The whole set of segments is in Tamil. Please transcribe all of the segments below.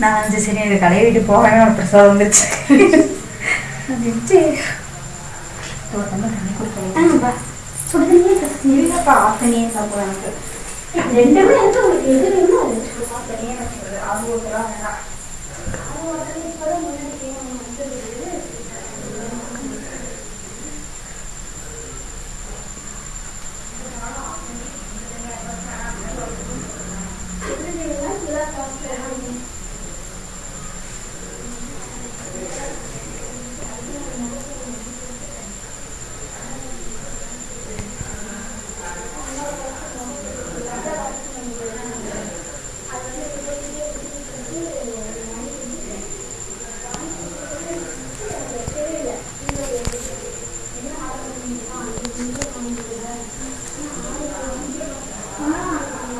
நான் வந்து சரி எனக்கு கடையை விட்டு போகவே ஒரு பிரசாதம் வந்துருச்சு. அப்படின்ட்டு ஒரு தண்ணி சுடுதண்ணியே இல்லைப்பா எனக்கு. ரெண்டுமே வந்து உங்களுக்கு எது வேணுமோ அது ஆத்தனியே வச்சுக்கிறது அது ஒருத்தலாம் வேணாம்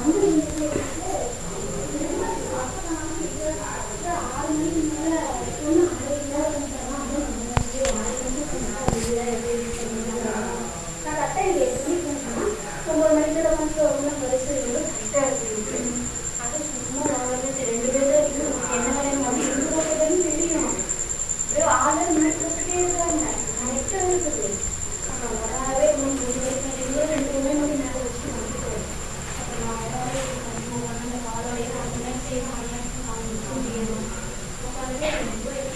Mm-hmm. Dari saya, pertama